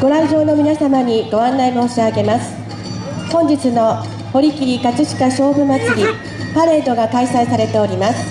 ご来場の皆様にご案内申し上げます。本日の堀切葛飾勝負祭りパレードが開催されております。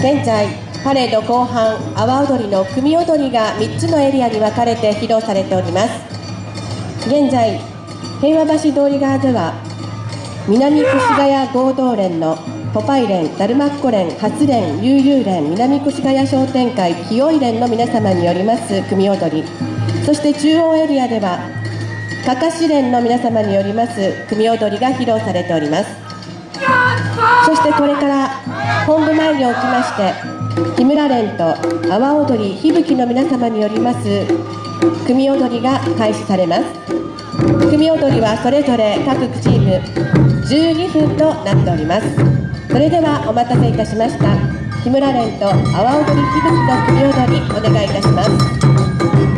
現在パレード後半阿波踊りの組踊りが3つのエリアに分かれて披露されております。現在平和橋通り側では南越谷合同連のポパイ連、ダルマッコ連、初連、悠々連、南越谷商店会、清い連の皆様によります組踊り。そして中央エリアではかかし連の皆様によります組踊りが披露されております。そしてこれから本部前におきまして木村連と阿波踊り響きの皆様によります組踊りが開始されます。組踊りはそれぞれ各チーム12分となっております。それではお待たせいたしました。木村連と阿波踊り響きの組踊りお願いいたします。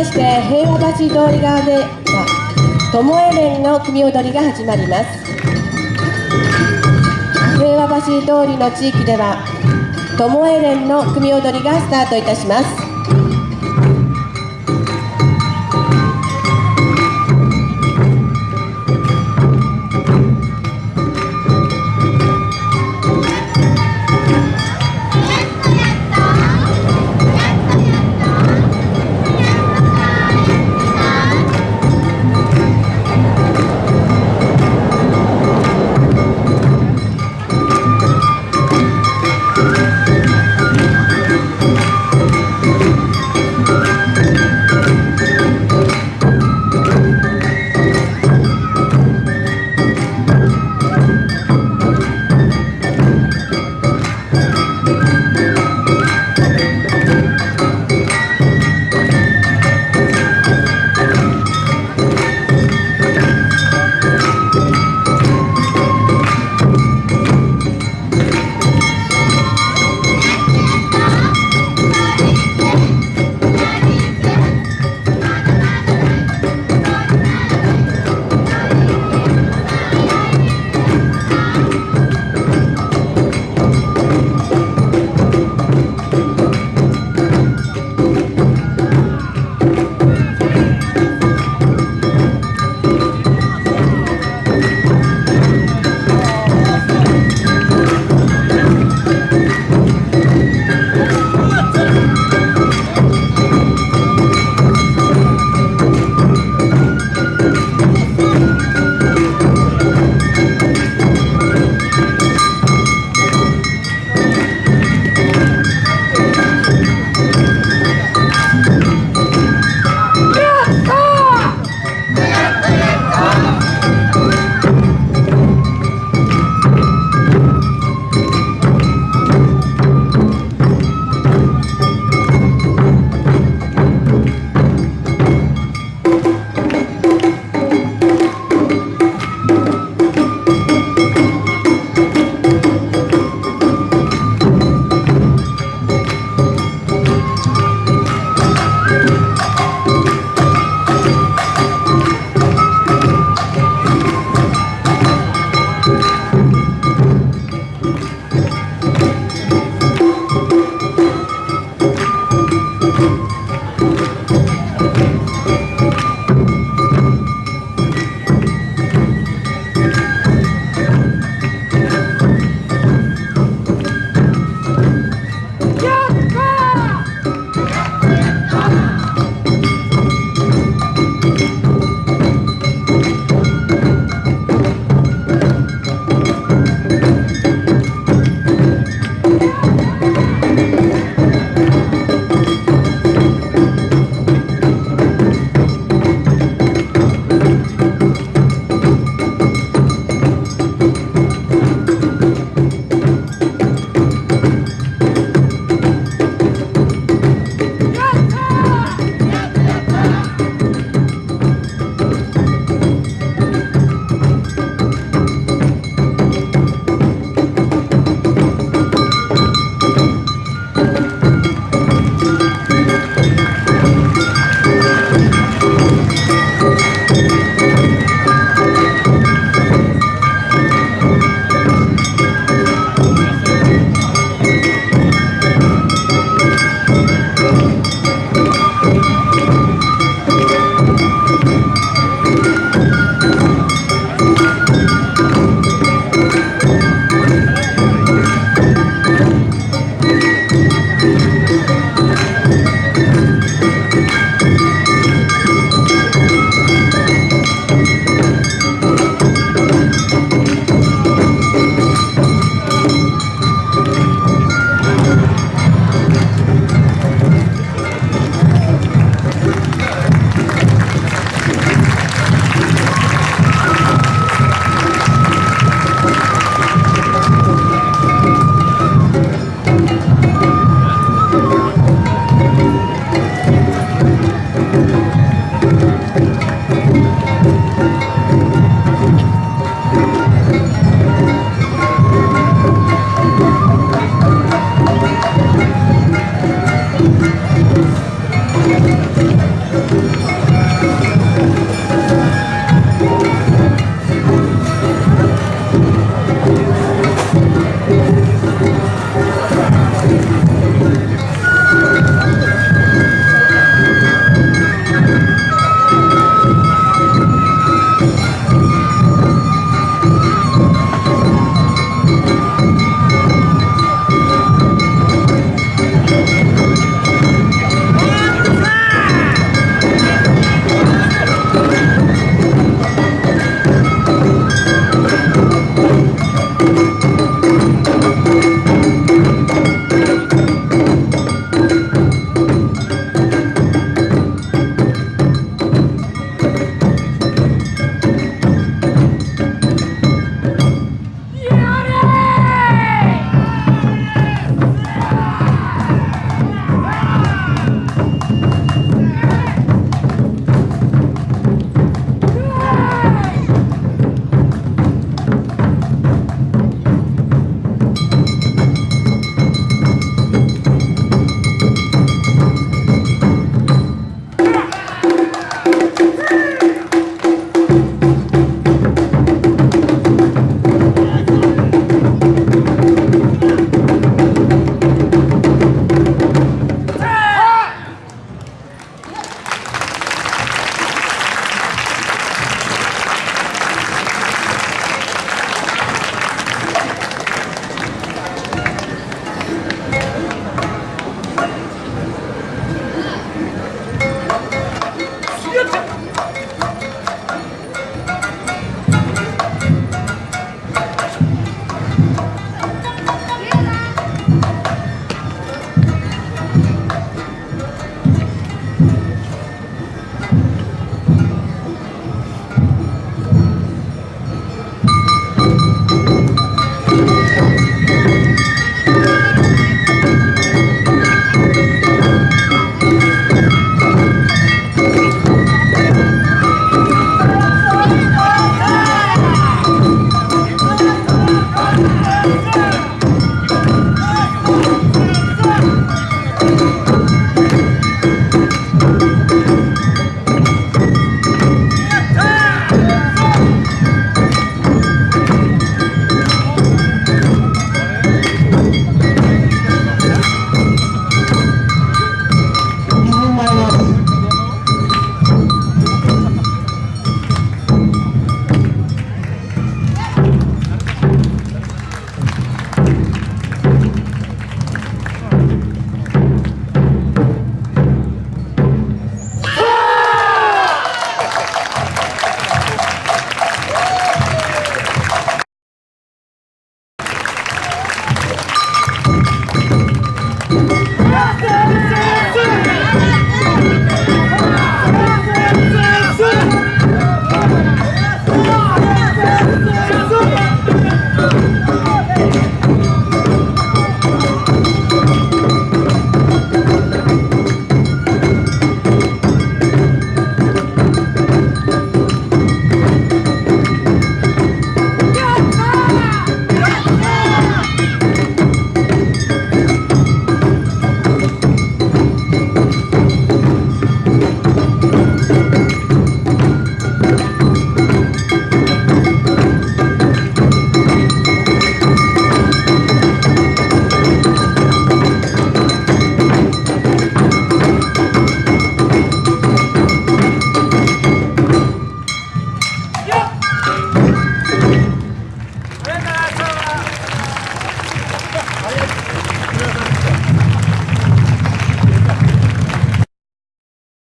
まして平和橋通り側では巴連の組踊りが始まります。平和橋通りの地域では巴連の組踊りがスタートいたします。